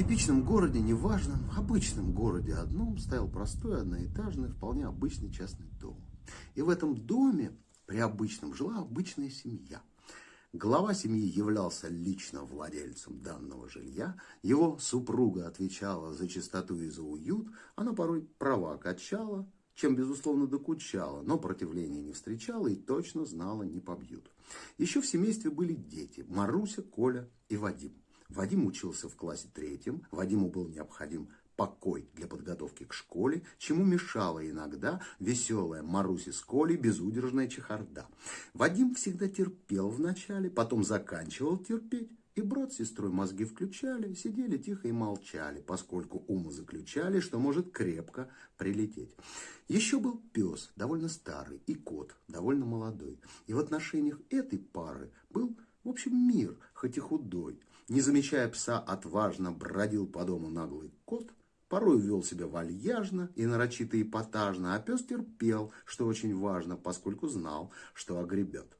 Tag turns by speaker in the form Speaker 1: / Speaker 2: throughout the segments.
Speaker 1: типичном городе, неважном, обычном городе одном стоял простой, одноэтажный, вполне обычный частный дом. И в этом доме, при обычном, жила обычная семья. Глава семьи являлся лично владельцем данного жилья, его супруга отвечала за чистоту и за уют, она порой права качала, чем, безусловно, докучала, но противления не встречала и точно знала, не побьют. Еще в семействе были дети – Маруся, Коля и Вадим. Вадим учился в классе третьем, Вадиму был необходим покой для подготовки к школе, чему мешала иногда веселая Маруся с Колей безудержная чехарда. Вадим всегда терпел вначале, потом заканчивал терпеть, и брат с сестрой мозги включали, сидели тихо и молчали, поскольку умы заключали, что может крепко прилететь. Еще был пес, довольно старый, и кот, довольно молодой. И в отношениях этой пары был, общем, мир, хоть и худой. Не замечая пса, отважно бродил по дому наглый кот, порой вел себя вальяжно и нарочито эпатажно, а пес терпел, что очень важно, поскольку знал, что огребет.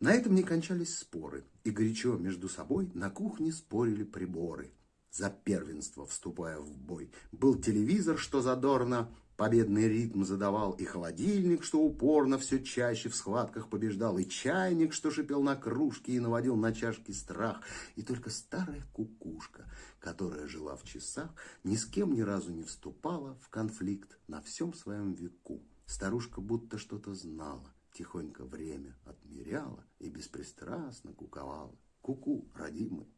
Speaker 1: На этом не кончались споры, и горячо между собой на кухне спорили приборы. За первенство вступая в бой, был телевизор, что задорно, Победный ритм задавал и холодильник, что упорно все чаще в схватках побеждал, и чайник, что шипел на кружке и наводил на чашки страх, и только старая кукушка, которая жила в часах, ни с кем ни разу не вступала в конфликт на всем своем веку. Старушка будто что-то знала, тихонько время отмеряла и беспристрастно куковала. Куку, -ку, родимый.